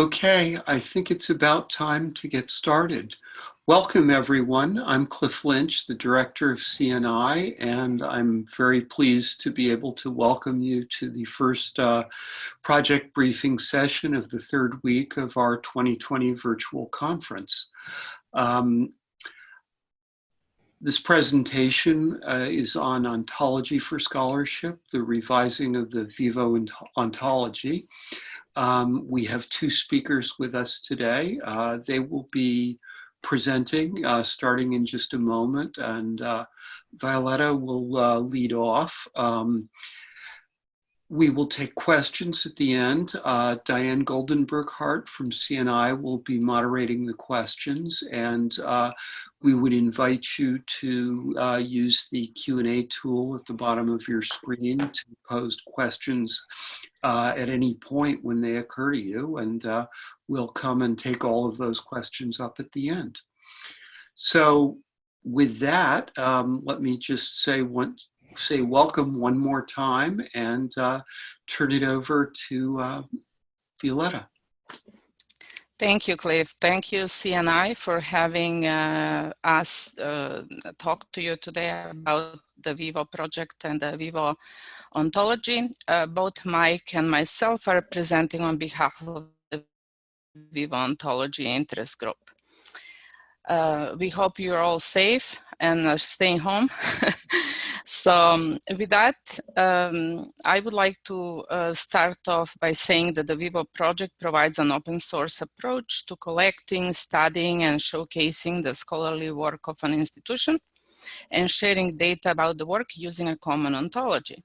Okay, I think it's about time to get started. Welcome everyone. I'm Cliff Lynch, the director of CNI, and I'm very pleased to be able to welcome you to the first uh, project briefing session of the third week of our 2020 virtual conference. Um, this presentation uh, is on ontology for scholarship, the revising of the Vivo ontology. Um, we have two speakers with us today. Uh, they will be presenting uh, starting in just a moment and uh, Violetta will uh, lead off. Um, we will take questions at the end. Uh, Diane Goldenberg-Hart from CNI will be moderating the questions and uh, we would invite you to uh, use the Q&A tool at the bottom of your screen to pose questions uh, at any point when they occur to you and uh, we'll come and take all of those questions up at the end. So with that, um, let me just say one, say welcome one more time and uh, turn it over to uh, Violetta. Thank you, Cliff. Thank you, CNI, for having uh, us uh, talk to you today about the Vivo project and the Vivo ontology. Uh, both Mike and myself are presenting on behalf of the Vivo ontology interest group. Uh, we hope you're all safe and staying home. so um, with that, um, I would like to uh, start off by saying that the Vivo project provides an open source approach to collecting, studying, and showcasing the scholarly work of an institution and sharing data about the work using a common ontology.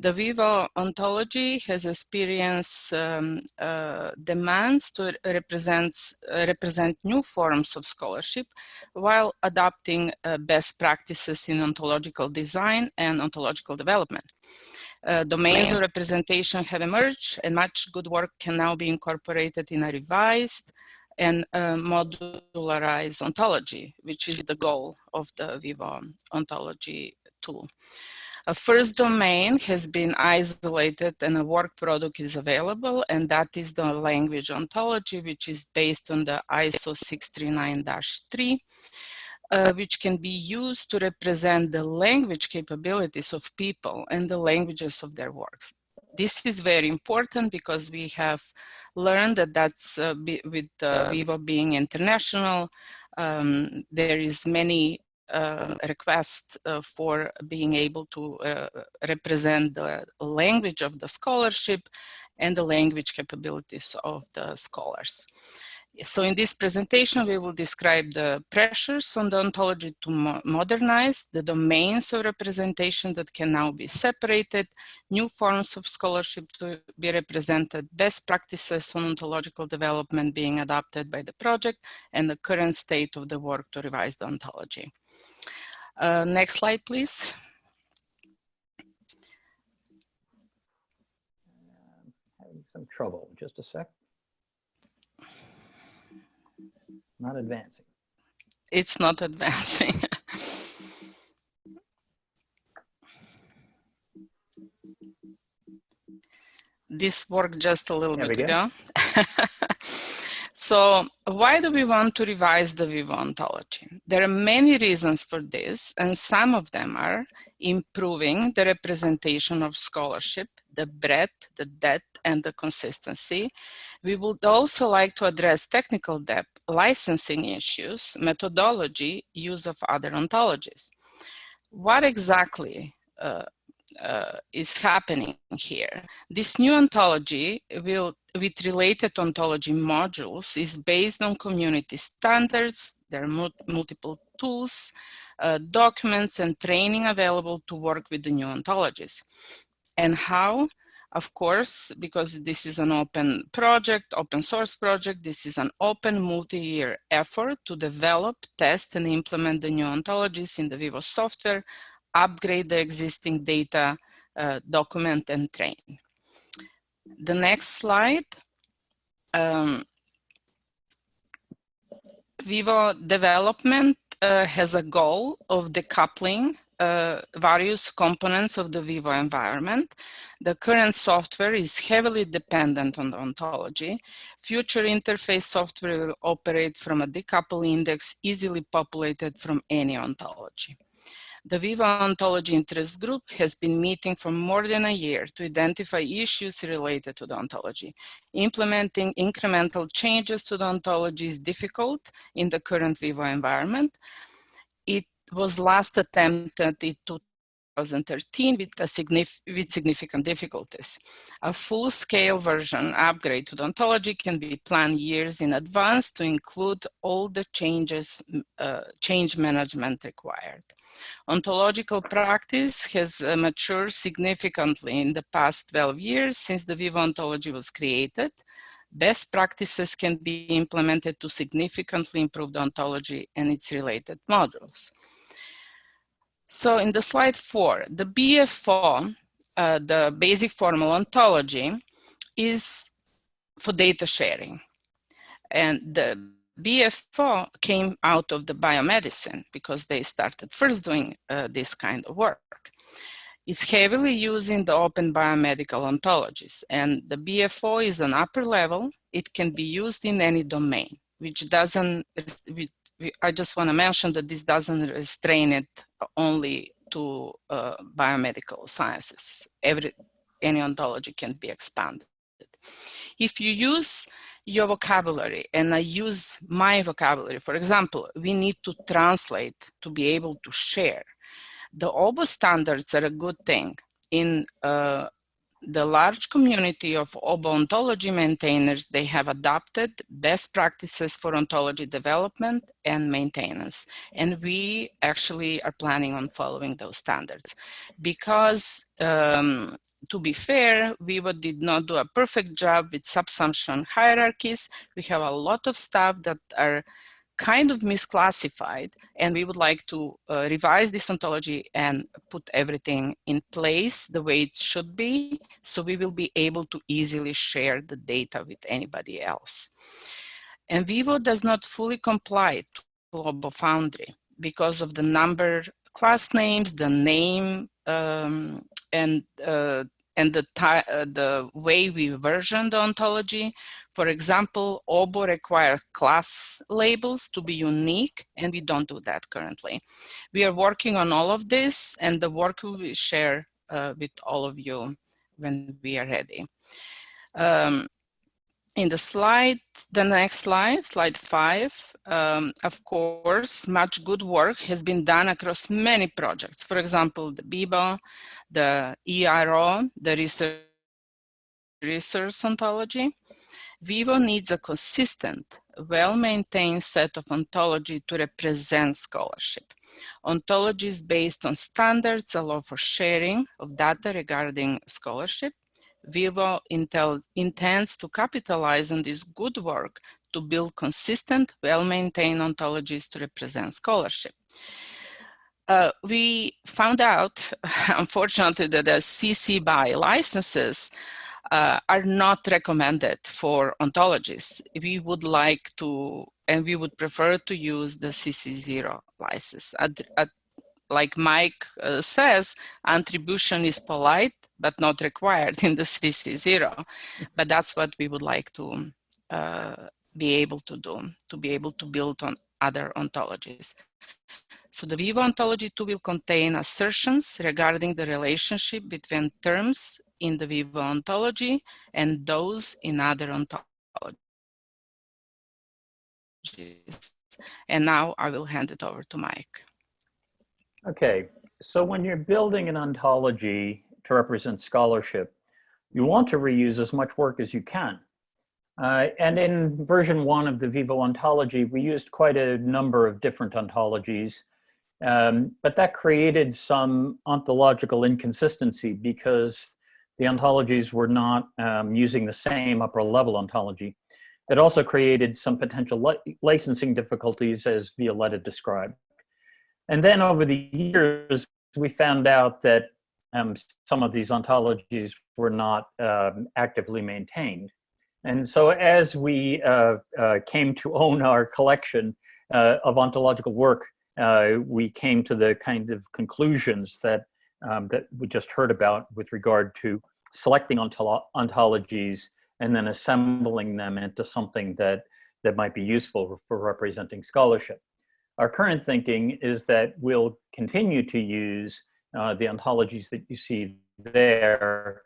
The Vivo ontology has experienced um, uh, demands to represent, uh, represent new forms of scholarship while adopting uh, best practices in ontological design and ontological development. Uh, domains of representation have emerged and much good work can now be incorporated in a revised and uh, modularized ontology, which is the goal of the Vivo ontology 2. A first domain has been isolated and a work product is available, and that is the language ontology, which is based on the ISO 639-3, uh, which can be used to represent the language capabilities of people and the languages of their works. This is very important because we have learned that that's uh, with uh, Vivo being international, um, there is many uh, request uh, for being able to uh, represent the language of the scholarship and the language capabilities of the scholars. So in this presentation, we will describe the pressures on the ontology to mo modernize the domains of representation that can now be separated, new forms of scholarship to be represented, best practices on ontological development being adopted by the project, and the current state of the work to revise the ontology. Uh, next slide, please. having some trouble. Just a sec. Not advancing. It's not advancing. this worked just a little there bit ago. So why do we want to revise the Vivo ontology? There are many reasons for this, and some of them are improving the representation of scholarship, the breadth, the depth, and the consistency. We would also like to address technical debt, licensing issues, methodology, use of other ontologies. What exactly uh, uh, is happening here. This new ontology will, with related ontology modules is based on community standards. There are multiple tools, uh, documents and training available to work with the new ontologies. And how? Of course, because this is an open project, open source project, this is an open multi-year effort to develop, test and implement the new ontologies in the Vivo software upgrade the existing data, uh, document and train. The next slide. Um, Vivo development uh, has a goal of decoupling uh, various components of the Vivo environment. The current software is heavily dependent on the ontology. Future interface software will operate from a decoupled index easily populated from any ontology. The Vivo Ontology Interest Group has been meeting for more than a year to identify issues related to the ontology. Implementing incremental changes to the ontology is difficult in the current Vivo environment. It was last attempted in 2013 with, signif with significant difficulties. A full-scale version upgrade to the ontology can be planned years in advance to include all the changes, uh, change management required. Ontological practice has uh, matured significantly in the past 12 years since the Vivo ontology was created. Best practices can be implemented to significantly improve the ontology and its related modules. So in the slide four, the BFO, uh, the basic formal ontology, is for data sharing. And the BFO came out of the biomedicine because they started first doing uh, this kind of work. It's heavily used in the open biomedical ontologies and the BFO is an upper level. It can be used in any domain, which doesn't, I just want to mention that this doesn't restrain it only to uh, biomedical sciences. Every, any ontology can be expanded. If you use your vocabulary and I use my vocabulary, for example, we need to translate to be able to share. The OBO standards are a good thing. In uh, the large community of OBO ontology maintainers, they have adopted best practices for ontology development and maintenance. And we actually are planning on following those standards. Because um, to be fair, Vivo did not do a perfect job with subsumption hierarchies. We have a lot of stuff that are kind of misclassified and we would like to uh, revise this ontology and put everything in place the way it should be so we will be able to easily share the data with anybody else. And Vivo does not fully comply to OBO Foundry because of the number class names, the name, um, and uh, and the, uh, the way we version the ontology. For example, OBO requires class labels to be unique, and we don't do that currently. We are working on all of this, and the work we share uh, with all of you when we are ready. Um, in the slide, the next slide, slide five, um, of course, much good work has been done across many projects. For example, the BIBO, the ERO, the research, research ontology. Vivo needs a consistent, well-maintained set of ontology to represent scholarship. Ontologies based on standards allow for sharing of data regarding scholarship Vivo intends to capitalize on this good work to build consistent, well-maintained ontologies to represent scholarship. Uh, we found out, unfortunately, that the CC BY licenses uh, are not recommended for ontologies. We would like to, and we would prefer to use the CC0 license. At, at, like Mike uh, says, attribution is polite, but not required in the CC0. But that's what we would like to uh, be able to do, to be able to build on other ontologies. So the Vivo ontology 2 will contain assertions regarding the relationship between terms in the Vivo ontology and those in other ontologies. And now I will hand it over to Mike. Okay, so when you're building an ontology, to represent scholarship, you want to reuse as much work as you can. Uh, and in version one of the Vivo ontology, we used quite a number of different ontologies, um, but that created some ontological inconsistency because the ontologies were not um, using the same upper level ontology. It also created some potential li licensing difficulties as Violetta described. And then over the years, we found out that um, some of these ontologies were not um, actively maintained. And so as we uh, uh, came to own our collection uh, of ontological work, uh, we came to the kind of conclusions that um, that we just heard about with regard to selecting ontolo ontologies and then assembling them into something that that might be useful for representing scholarship. Our current thinking is that we'll continue to use uh, the ontologies that you see there.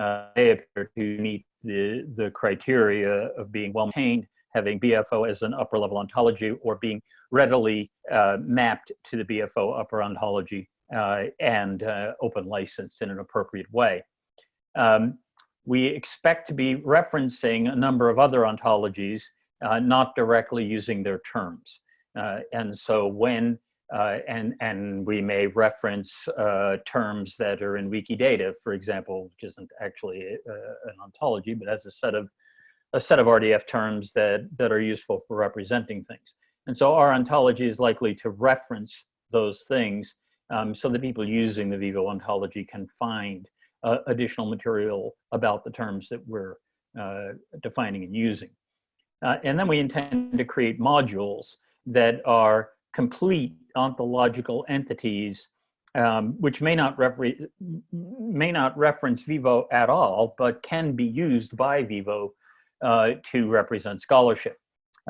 Uh, they appear to meet the, the criteria of being well maintained, having BFO as an upper level ontology, or being readily uh, mapped to the BFO upper ontology uh, and uh, open licensed in an appropriate way. Um, we expect to be referencing a number of other ontologies, not directly using their terms. And so when, uh, and, and we may reference uh, terms that are in Wikidata, for example, which isn't actually a, an ontology, but has a set of, a set of RDF terms that, that are useful for representing things. And so our ontology is likely to reference those things um, so that people using the Vivo ontology can find uh, additional material about the terms that we're uh, defining and using. Uh, and then we intend to create modules that are complete ontological entities um, which may not, may not reference Vivo at all, but can be used by Vivo uh, to represent scholarship.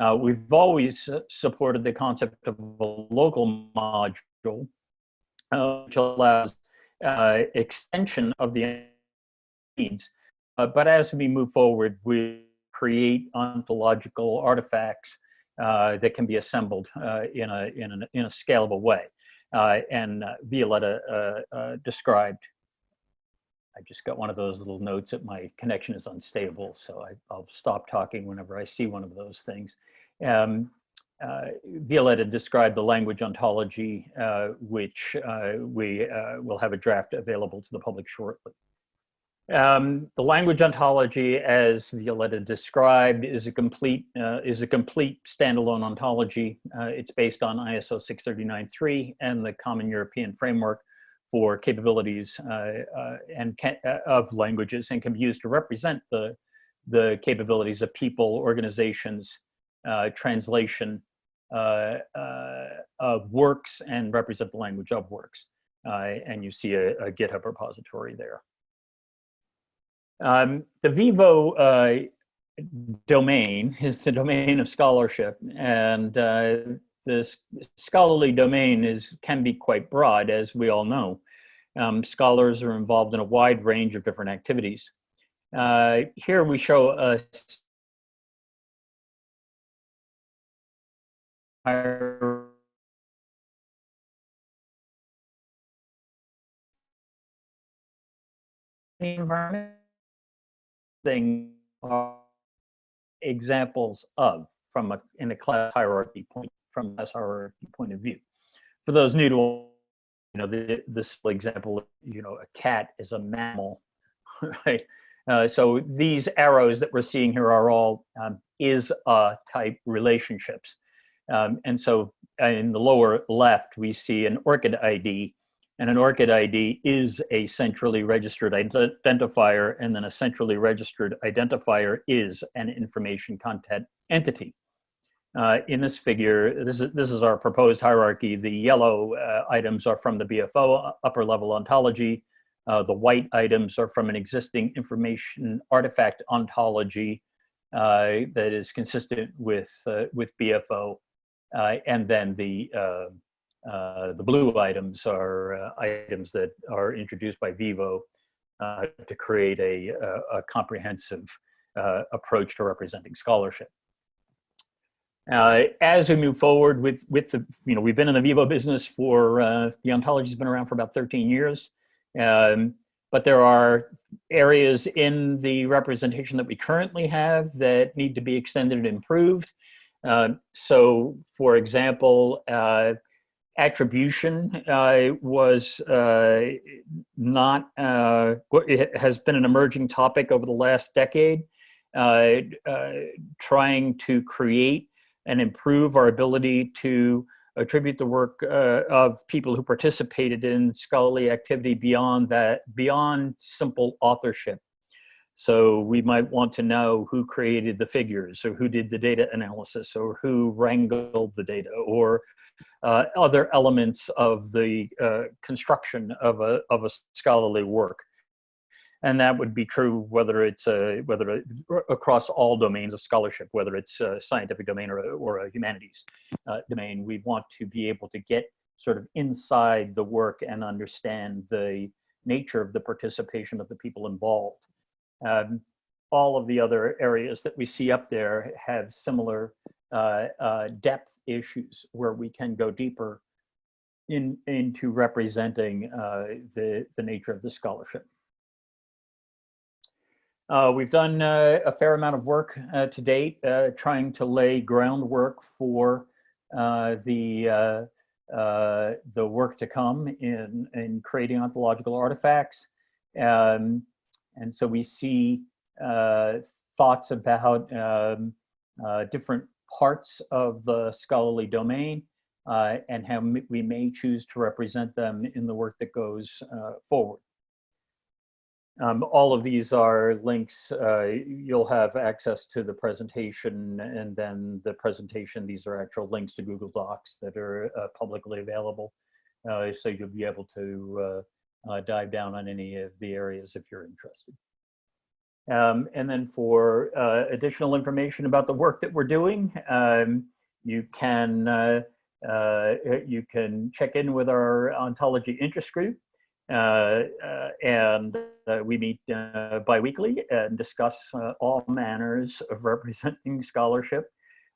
Uh, we've always supported the concept of a local module, uh, which allows uh, extension of the needs. Uh, but as we move forward, we create ontological artifacts that can be assembled uh, in, a, in, a, in a scalable way. Uh, and Violetta described I just got one of those little notes that my connection is unstable, so I, will stop talking whenever I see one of those things. Um, uh, Violetta described the language ontology, uh, which uh, we uh, will have a draft available to the public shortly. Um, the language ontology, as Violetta described, is a complete uh, is a complete standalone ontology. Uh, it's based on ISO 639-3 and the Common European Framework for capabilities and of languages, and can be used to represent the the capabilities of people, organizations, uh, translation uh, uh, of works and represent the language of works. and you see a, a, GitHub repository there. Um, the Vivo domain is the domain of scholarship and uh, this scholarly domain is can be quite broad as we all know. Um, scholars are involved in a wide range of different activities. Uh, here we show a environment thing are examples of from a in a class hierarchy point from a class hierarchy point of view. For those new to you know the, this example, you know, a cat is a mammal, right? Uh, so these arrows that we're seeing here are all um, is a type relationships. Um, and so uh, in the lower left, we see an ORCID ID, and an ORCID ID is a centrally registered identifier, and then a centrally registered identifier is an information content entity. Uh, in this figure, this is, this is our proposed hierarchy. The yellow uh, items are from the BFO upper level ontology. Uh, the white items are from an existing information artifact ontology uh, that is consistent with, uh, with BFO. Uh, and then the uh, uh, the blue items are items that are introduced by Vivo to create a, a, a comprehensive approach to representing scholarship. Uh, as we move forward with with the you know we've been in the Vivo business for uh, the ontology's been around for about 13 years, um, but there are areas in the representation that we currently have that need to be extended and improved. Uh, so, for example, uh, attribution uh, was uh, not, uh, has been an emerging topic over the last decade, uh, trying to create and improve our ability to attribute the work of people who participated in scholarly activity beyond that, beyond simple authorship. So we might want to know who created the figures or who did the data analysis or who wrangled the data or uh, other elements of the uh, construction of a, of a scholarly work. And that would be true whether it's a, whether across all domains of scholarship, whether it's a scientific domain or a, or a humanities uh, domain. We want to be able to get sort of inside the work and understand the nature of the participation of the people involved. Um, all of the other areas that we see up there have similar uh, uh, depth issues where we can go deeper in, into representing uh, the, the nature of the scholarship. Uh, we've done uh, a fair amount of work uh, to date trying to lay groundwork for the the work to come in, in creating ontological artifacts. Um, and so we see uh, thoughts about um, uh, different parts of the scholarly domain uh, and how we may choose to represent them in the work that goes uh, forward. Um, all of these are links. Uh, you'll have access to the presentation and then the presentation. These are actual links to Google Docs that are uh, publicly available. So you'll be able to uh, uh, dive down on any of the areas if you're interested. Um, and then for uh, additional information about the work that we're doing, um, you can you can check in with our ontology interest group. Uh, uh, and uh, we meet biweekly and discuss all manners of representing scholarship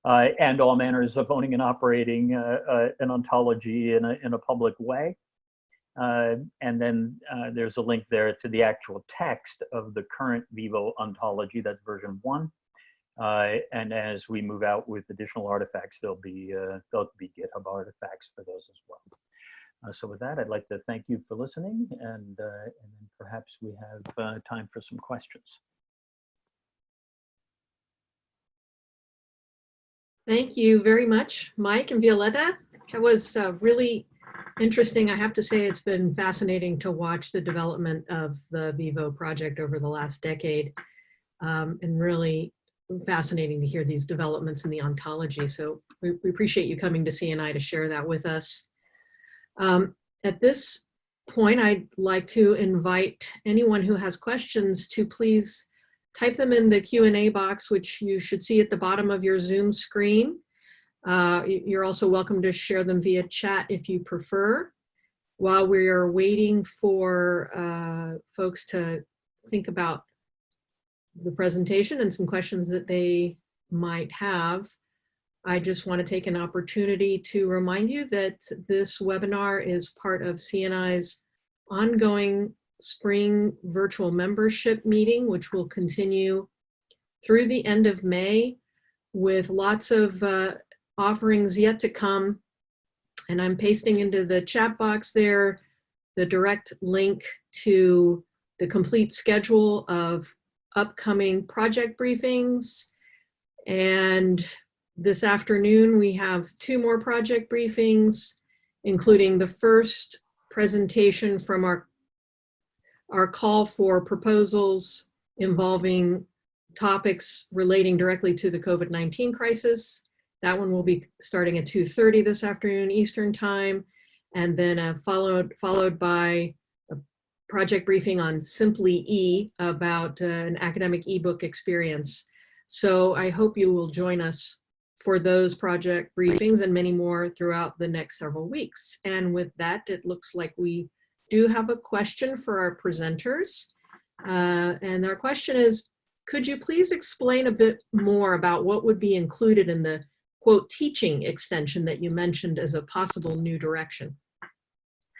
and all manners of owning and operating an ontology in a, in a public way. Uh, and then uh, there's a link there to the actual text of the current Vivo ontology, that's version one. Uh, and as we move out with additional artifacts, there'll be, there'll be GitHub artifacts for those as well. Uh, so with that, I'd like to thank you for listening and, uh, and then perhaps we have uh, time for some questions. Thank you very much, Mike and Violetta. That was uh, really interesting. I have to say it's been fascinating to watch the development of the Vivo project over the last decade um, and really fascinating to hear these developments in the ontology. So we, we appreciate you coming to CNI to share that with us. Um, at this point, I'd like to invite anyone who has questions to please type them in the Q&A box, which you should see at the bottom of your Zoom screen. Uh, you're also welcome to share them via chat if you prefer. While we're waiting for uh, folks to think about the presentation and some questions that they might have, I just want to take an opportunity to remind you that this webinar is part of CNI's ongoing spring virtual membership meeting, which will continue through the end of May with lots of uh, offerings yet to come. And I'm pasting into the chat box there the direct link to the complete schedule of upcoming project briefings and this afternoon, we have two more project briefings, including the first presentation from our, our call for proposals involving topics relating directly to the COVID-19 crisis. That one will be starting at 2.30 this afternoon Eastern time, and then uh, followed, followed by a project briefing on Simply E about uh, an academic ebook experience. So I hope you will join us for those project briefings and many more throughout the next several weeks. And with that, it looks like we do have a question for our presenters. Uh, and our question is, could you please explain a bit more about what would be included in the quote teaching extension that you mentioned as a possible new direction?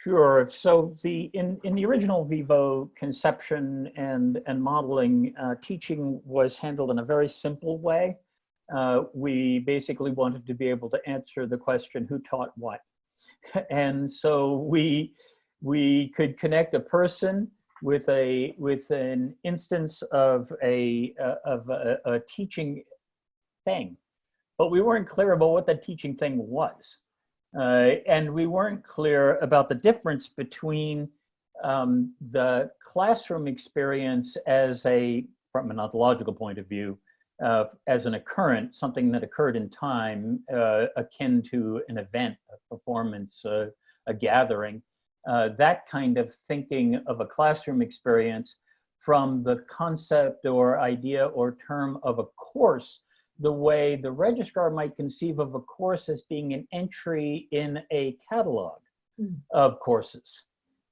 Sure. So the in, in the original Vivo conception and, and modeling, uh, teaching was handled in a very simple way uh, we basically wanted to be able to answer the question, who taught what? and so we, we could connect a person with a with an instance of a uh, of a, a, teaching thing, but we weren't clear about what that teaching thing was, uh, and we weren't clear about the difference between um, the classroom experience as a from an ontological point of view uh, as an occurrence, something that occurred in time uh, akin to an event, a performance, a gathering. Uh, that kind of thinking of a classroom experience from the concept or idea or term of a course, the way the registrar might conceive of a course as being an entry in a catalog Mm. of courses.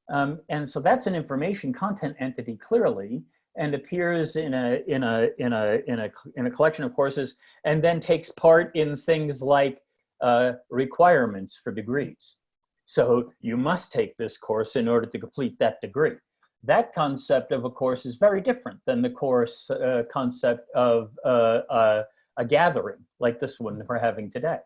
Um, and so that's an information content entity clearly and appears in a in a in a in a in a collection of courses and then takes part in things like uh, requirements for degrees. So you must take this course in order to complete that degree. That concept of a course is very different than the course uh, concept of uh, uh a gathering like this one we're having today.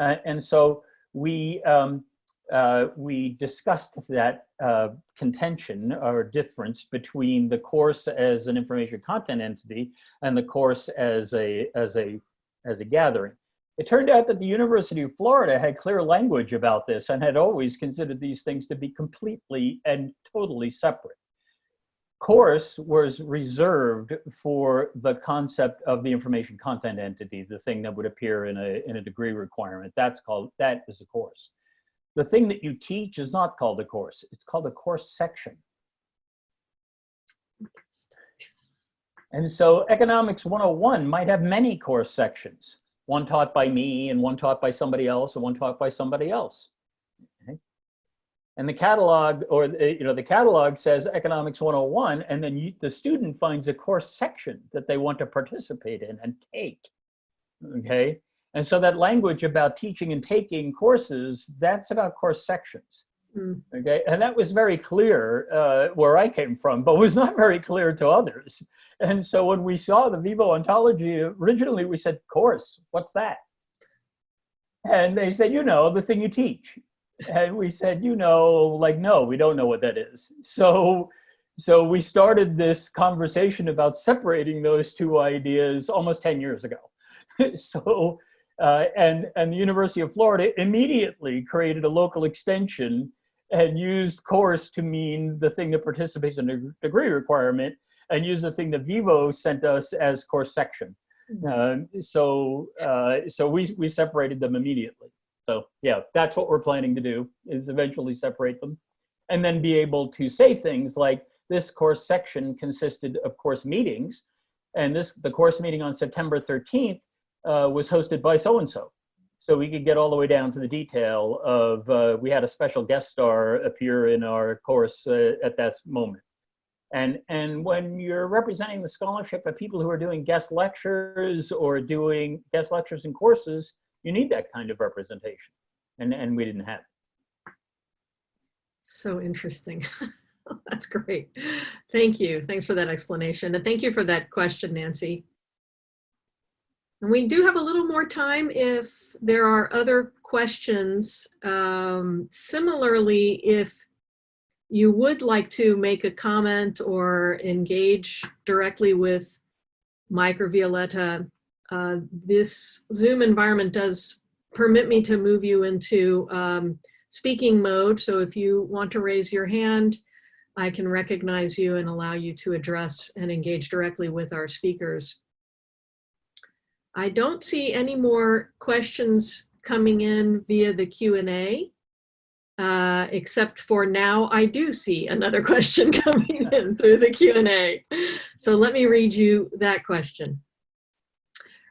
Uh, and so we um, uh, we discussed that uh, contention or difference between the course as an information content entity and the course as a as a as a gathering. It turned out that the University of Florida had clear language about this and had always considered these things to be completely and totally separate. Course was reserved for the concept of the information content entity, the thing that would appear in a, in a degree requirement. That's called, that is a course. The thing that you teach is not called a course. It's called a course section. And so economics 101 might have many course sections, one taught by me and one taught by somebody else and one taught by somebody else. And the catalog or you know the catalog says economics 101 and then you, the student finds a course section that they want to participate in and take. Okay. And so that language about teaching and taking courses, that's about course sections. Mm. Okay, and that was very clear uh, where I came from, but was not very clear to others. And so when we saw the Vivo ontology, originally we said, course, what's that? And they said, you know, the thing you teach. And we said, you know, like, no, we don't know what that is. So, so we started this conversation about separating those two ideas almost 10 years ago. so uh, and, and the University of Florida immediately created a local extension and used course to mean the thing that participates in a degree requirement and used the thing that Vivo sent us as course section. Uh, so uh, so we, we separated them immediately. So yeah, that's what we're planning to do is eventually separate them and then be able to say things like this course section consisted of course meetings and this the course meeting on September 13th uh, was hosted by so-and-so. So we could get all the way down to the detail of, uh, we had a special guest star appear in our course uh, at that moment. And, and when you're representing the scholarship of people who are doing guest lectures or doing guest lectures and courses, you need that kind of representation. And, and we didn't have it. So interesting. That's great. Thank you. Thanks for that explanation. And thank you for that question, Nancy. And we do have a little more time if there are other questions. Um, similarly, if you would like to make a comment or engage directly with Mike or Violetta, uh, this Zoom environment does permit me to move you into um, speaking mode. So if you want to raise your hand, I can recognize you and allow you to address and engage directly with our speakers. I don't see any more questions coming in via the Q&A, uh, except for now I do see another question coming in through the Q&A. So let me read you that question.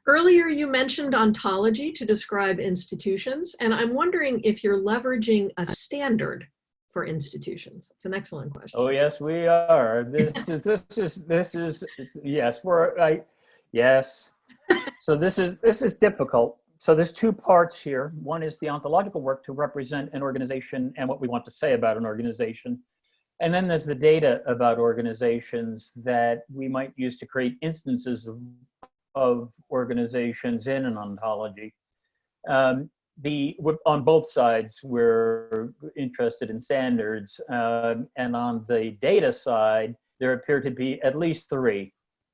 Earlier you mentioned ontology to describe institutions, and I'm wondering if you're leveraging a standard for institutions. It's an excellent question. Oh yes, we are. This is this is this is yes. We're I yes so this is this is difficult. So there's two parts here. One is the ontological work to represent an organization and what we want to say about an organization. And then there's the data about organizations that we might use to create instances of, of organizations in an ontology. Um, the on both sides, we're interested in standards, um, and on the data side, there appear to be at least three.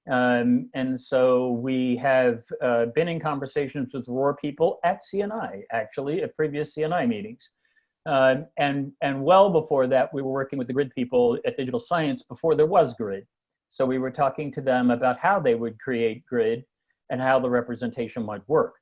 Um, and so we have uh, been in conversations with ROR people at CNI, actually, at previous CNI meetings. Um, and, and well before that, we were working with the GRID people at Digital Science before there was GRID. So we were talking to them about how they would create grid and how the representation might work.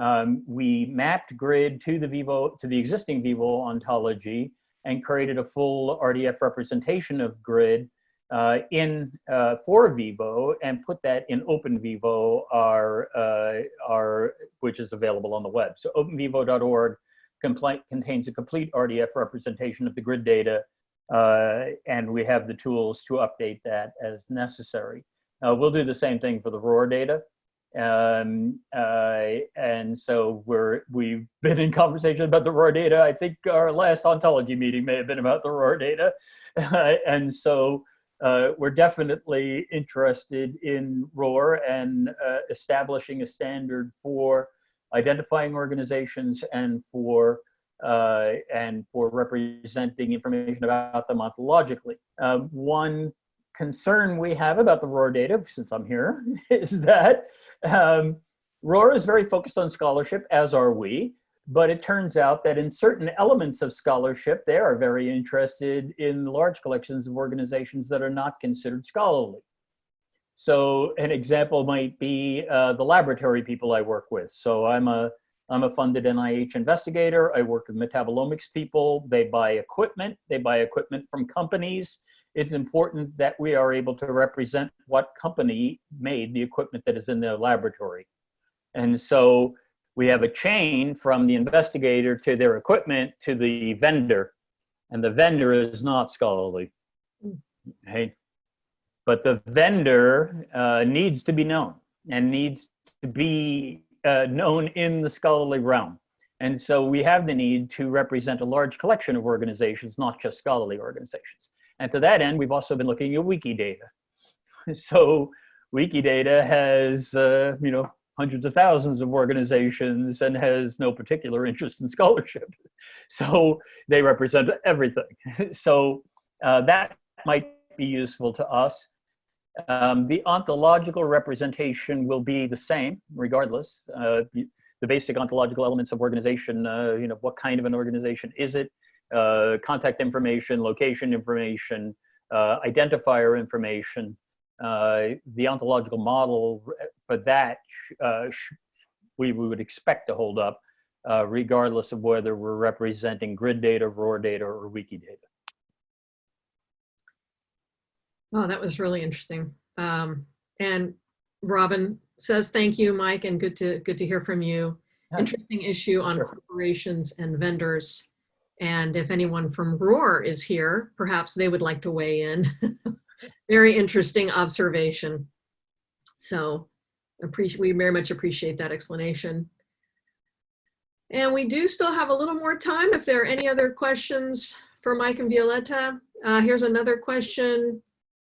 Um, we mapped grid to the Vivo, to the existing Vivo ontology and created a full RDF representation of grid uh, in uh, for Vivo and put that in OpenVivo, our, uh, our, which is available on the web. So openvivo.org contains a complete RDF representation of the grid data, and we have the tools to update that as necessary. we'll do the same thing for the ROR data. Um, uh, and so we're, we've been in conversation about the ROR data. I think our last ontology meeting may have been about the ROR data. and so uh, we're definitely interested in ROR and uh, establishing a standard for identifying organizations and for uh, and for representing information about them ontologically. Uh, one concern we have about the ROR data, since I'm here, is that um, ROR is very focused on scholarship, as are we, but it turns out that in certain elements of scholarship, they are very interested in large collections of organizations that are not considered scholarly. So an example might be uh, the laboratory people I work with. So I'm a, I'm a funded NIH investigator. I work with metabolomics people. They buy equipment. They buy equipment from companies it's important that we are able to represent what company made the equipment that is in the laboratory. And so we have a chain from the investigator to their equipment to the vendor. And the vendor is not scholarly. Okay? But the vendor uh, needs to be known and needs to be uh, known in the scholarly realm. And so we have the need to represent a large collection of organizations, not just scholarly organizations. And to that end, we've also been looking at Wikidata. So Wikidata has, uh, you know, hundreds of thousands of organizations and has no particular interest in scholarship. So they represent everything. So uh, that might be useful to us. Um, the ontological representation will be the same regardless. Uh, the basic ontological elements of organization, uh, you know, what kind of an organization is it? uh, contact information, location information, uh, identifier information. Uh, the ontological model for that uh, we, we would expect to hold up uh, regardless of whether we're representing grid data, ROR data, or Wikidata. Oh, that was really interesting. Um, and Robin says thank you, Mike, and good to good to hear from you. Interesting issue on sure. corporations and vendors. And if anyone from ROR is here, perhaps they would like to weigh in. very interesting observation. So appreciate, we very much appreciate that explanation. And we do still have a little more time if there are any other questions for Mike and Violetta. Uh, here's another question.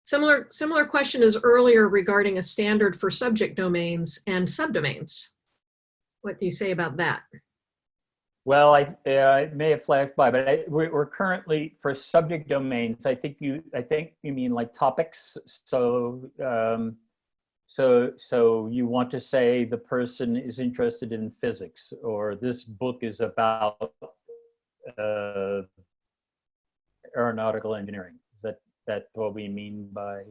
Similar, similar question as earlier regarding a standard for subject domains and subdomains. What do you say about that? Well, I, uh, may have flashed by, but I, we're, we're, currently for subject domains. I think you, I think you mean like topics. So, um, so, so you want to say the person is interested in physics, or this book is about uh, aeronautical engineering. Is that that what we mean by?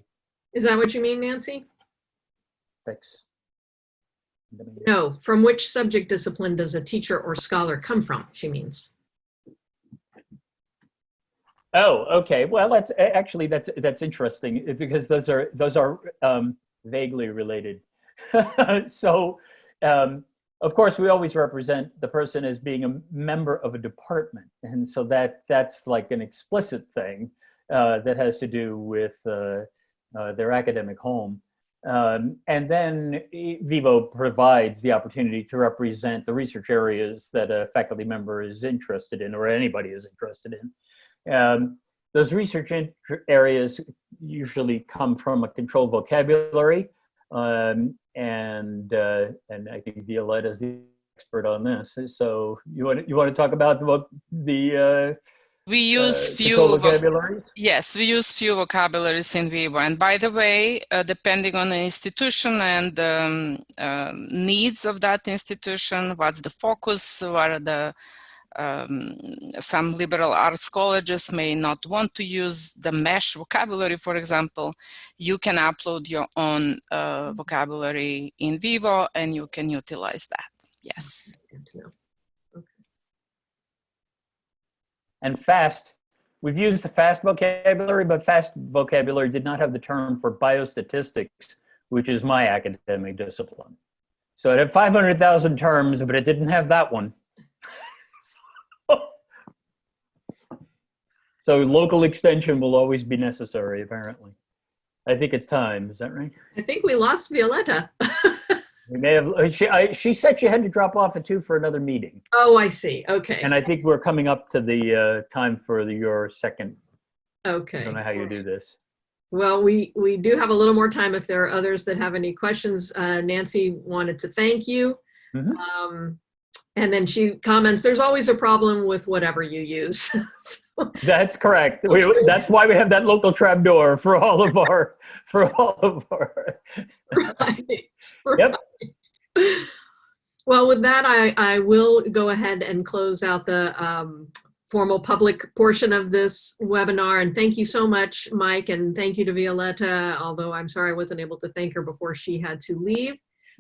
Is that what you mean, Nancy? Thanks. No, from which subject discipline does a teacher or scholar come from, she means. Oh, okay. Well, that's actually that's that's interesting because those are those are um, vaguely related. so, um, of course, we always represent the person as being a member of a department, and so that that's like an explicit thing uh, that has to do with uh, uh, their academic home. Um, and then Vivo provides the opportunity to represent the research areas that a faculty member is interested in or anybody is interested in. Um, those research areas usually come from a controlled vocabulary. Um, and, uh, and I think Violetta is the expert on this. So you want, you want to talk about the, the uh, we use uh, few vocabularies. Yes, we use few vocabularies in Vivo. And by the way, uh, depending on the institution and um, uh, needs of that institution, what's the focus, what are the um, some liberal arts colleges may not want to use the MeSH vocabulary, for example, you can upload your own uh, vocabulary in Vivo and you can utilize that. Yes. Good to know. And FAST, we've used the FAST vocabulary, but FAST vocabulary did not have the term for biostatistics, which is my academic discipline. So it had 500,000 terms, but it didn't have that one. so local extension will always be necessary, apparently. I think it's time, is that right? I think we lost Violetta. We may have, uh, she, I, she said she had to drop off at two for another meeting. oh, I see. Okay. And I think we're coming up to the uh, time for the, your second, okay. I don't know how you do this. Well, we, we do have a little more time if there are others that have any questions. Uh, Nancy wanted to thank you. Mhm. Um, and then she comments, there's always a problem with whatever you use. That's correct. We, that's why we have that local trapdoor for all of our, for all of our. Right, Yep. Well, with that, I, I will go ahead and close out the um, formal public portion of this webinar. And thank you so much, Mike, and thank you to Violetta, although I'm sorry I wasn't able to thank her before she had to leave.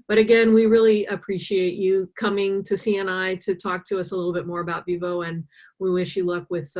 But again, we really appreciate you coming to CNI to talk to us a little bit more about Vivo, and we wish you luck with uh,